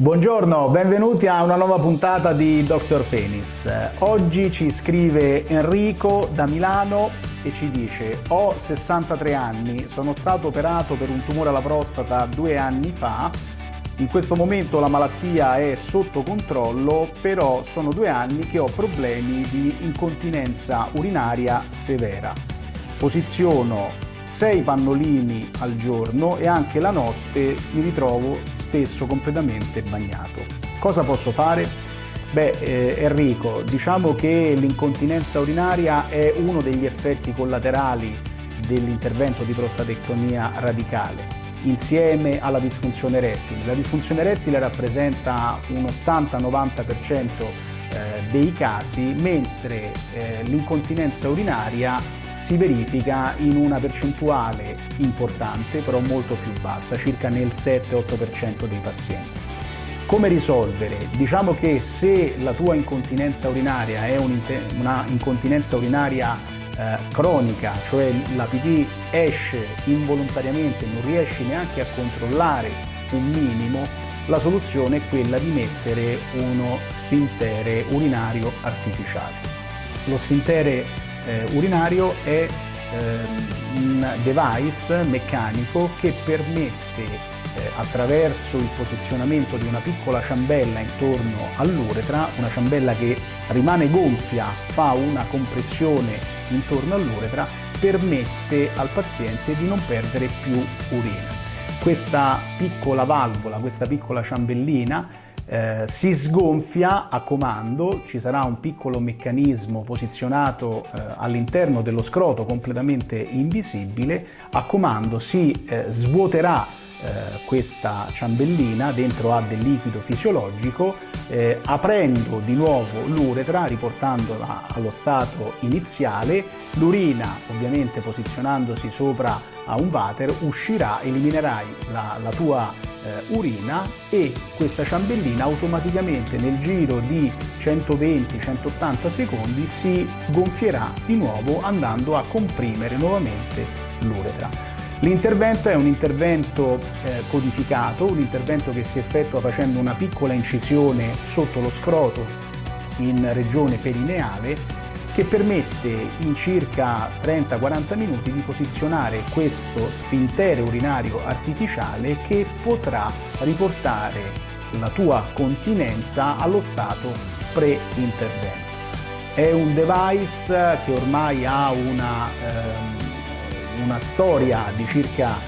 Buongiorno, benvenuti a una nuova puntata di Dr. Penis. Oggi ci scrive Enrico da Milano e ci dice ho 63 anni, sono stato operato per un tumore alla prostata due anni fa, in questo momento la malattia è sotto controllo, però sono due anni che ho problemi di incontinenza urinaria severa. Posiziono 6 pannolini al giorno e anche la notte mi ritrovo spesso completamente bagnato. Cosa posso fare? Beh, eh, Enrico, diciamo che l'incontinenza urinaria è uno degli effetti collaterali dell'intervento di prostatectomia radicale insieme alla disfunzione erettile. La disfunzione erettile rappresenta un 80-90% eh, dei casi, mentre eh, l'incontinenza urinaria si verifica in una percentuale importante, però molto più bassa, circa nel 7-8% dei pazienti. Come risolvere? Diciamo che se la tua incontinenza urinaria è una incontinenza urinaria eh, cronica, cioè la pipì esce involontariamente, non riesci neanche a controllare un minimo, la soluzione è quella di mettere uno sfintere urinario artificiale. Lo sfintere eh, urinario è eh, un device meccanico che permette eh, attraverso il posizionamento di una piccola ciambella intorno all'uretra, una ciambella che rimane gonfia, fa una compressione intorno all'uretra, permette al paziente di non perdere più urina. Questa piccola valvola, questa piccola ciambellina eh, si sgonfia a comando, ci sarà un piccolo meccanismo posizionato eh, all'interno dello scroto completamente invisibile, a comando si eh, svuoterà eh, questa ciambellina, dentro ha del liquido fisiologico, eh, aprendo di nuovo l'uretra, riportandola allo stato iniziale, l'urina ovviamente posizionandosi sopra a un water uscirà, eliminerai la, la tua eh, urina e questa ciambellina automaticamente nel giro di 120-180 secondi si gonfierà di nuovo andando a comprimere nuovamente l'uretra. L'intervento è un intervento eh, codificato, un intervento che si effettua facendo una piccola incisione sotto lo scroto in regione perineale che permette in circa 30-40 minuti di posizionare questo sfintere urinario artificiale che potrà riportare la tua continenza allo stato pre-intervento. È un device che ormai ha una ehm, una storia di circa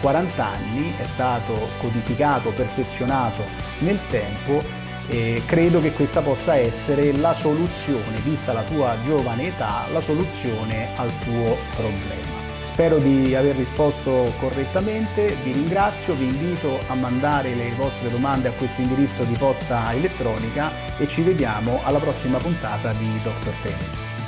40 eh, anni, è stato codificato, perfezionato nel tempo e credo che questa possa essere la soluzione, vista la tua giovane età, la soluzione al tuo problema. Spero di aver risposto correttamente, vi ringrazio, vi invito a mandare le vostre domande a questo indirizzo di posta elettronica e ci vediamo alla prossima puntata di Dr. Penis.